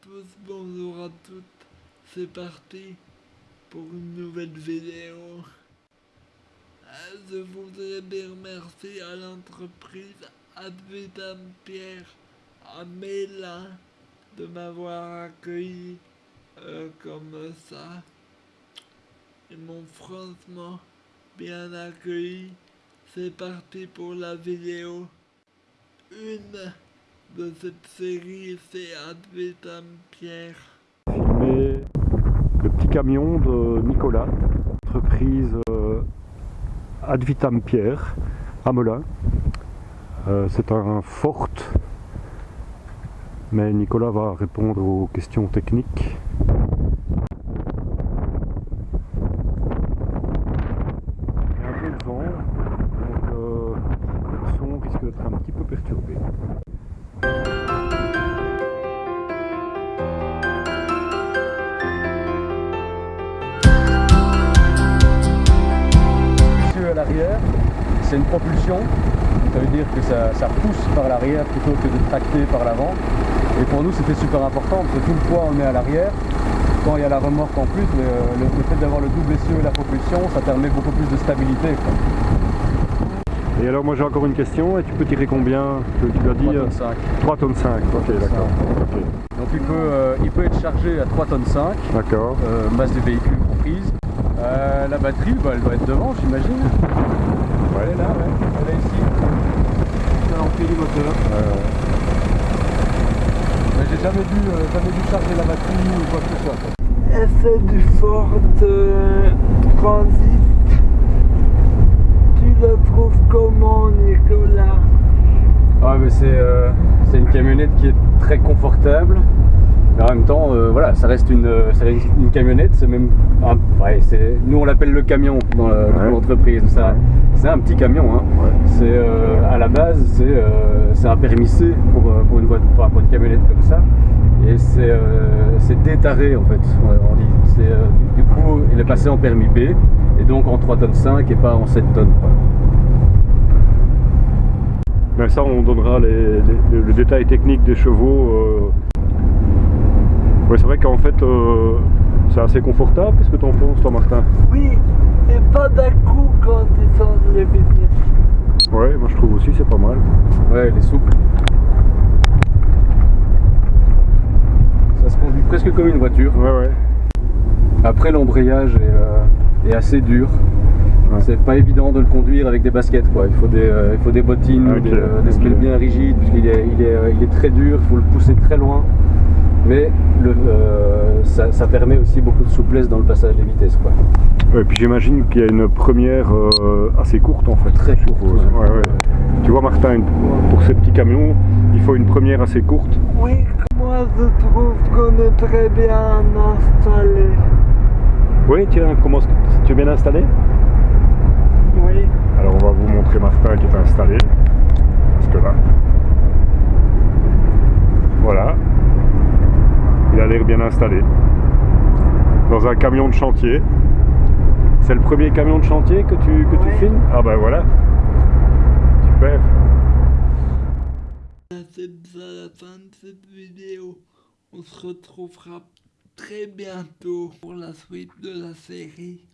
tous, bonjour à toutes. C'est parti pour une nouvelle vidéo. Euh, Je voudrais bien remercier à l'entreprise Advitam Pierre à de m'avoir accueilli euh, comme ça. Ils m'ont franchement bien accueilli. C'est parti pour la vidéo. Une de cette série, c'est Advitam Pierre. filmer le petit camion de Nicolas, entreprise euh, Advitam Pierre à Melun. Euh, c'est un Ford, mais Nicolas va répondre aux questions techniques. Un peu de vent, donc euh, le son risque d'être un petit peu perturbé. L'arrière, c'est une propulsion. Ça veut dire que ça, ça pousse par l'arrière plutôt que de tracter par l'avant. Et pour nous, c'était super important parce que tout le poids, on met à l'arrière. Quand il y a la remorque en plus, le, le- le fait d'avoir le double essieu et la propulsion, ça permet beaucoup plus de stabilité. quoi. Et alors moi j'ai encore une question, et tu peux tirer combien? Tu, tu l'as dit 3 euh, tonnes 5. 3 tonnes 5, ok d'accord. Donc il peut, euh, il peut être chargé à 3 tonnes 5, D'accord. euh, masse du véhicule comprise. Euh, la batterie, bah, elle doit être devant, j'imagine. Elle est là, ouais. Elle est ici. C'est l'entrée du moteur. Euh, Mais j'ai jamais dû, euh, jamais dû charger la batterie ou quoi que ce soit. c'est du Ford euh, Transit. Tu le trouves comment, Nicolas? Ah mais c'est euh, c'est une camionnette qui est très confortable. Mais en même temps, euh, voilà, ça reste une, euh, ça reste une camionnette. C'est même, un- ouais, c'est, nous on l'appelle le camion dans Ouais. l'entreprise. Ouais. C'est un petit camion. Hein. C'est euh, à la base, c'est euh, un permis C pour, pour une pour une camionnette comme ça. Et c'est détaré en fait. on dit. Du coup, il est passé en permis B et donc en 3 tonnes 5 et pas en 7 tonnes. quoi. Mais ça on donnera les- les- le détail technique des chevaux. Ouais, c'est vrai qu'en fait euh, c'est assez confortable. Qu'est-ce que tu en penses toi Martin? Oui, et pas d'un coup quand ils sont les vitesses. Ouais, moi je trouve aussi c'est pas mal. Ouais, il est souple. Ça se conduit presque comme une voiture. Ouais, ouais. Après, l'embrayage est, euh, est assez dur. Ouais. C'est pas évident de le conduire avec des baskets. Quoi. Il, faut des, euh, il faut des bottines, des, euh, des bien rigides, puisqu'il est, il est, il est très dur, il faut le pousser très loin. Mais le, euh, ça, ça permet aussi beaucoup de souplesse dans le passage des vitesses. Quoi. Ouais, puis j'imagine qu'il y a une première euh, assez courte en fait. Très courte, ouais. Ouais, ouais. Tu vois Martin, pour ces petits camions, il faut une première assez courte. Oui, moi je trouve qu'on est très bien installé. Oui, tiens, comment tu es bien installé Oui, Alors on va vous montrer Martin qui est installé. Parce que là. Voilà. Il a l'air bien installé. Dans un camion de chantier. C'est le premier camion de chantier que tu, que tu filmes? Ah ben voilà. Super. c'est déjà la fin de cette vidéo. On se retrouvera très bientôt pour la suite de la série.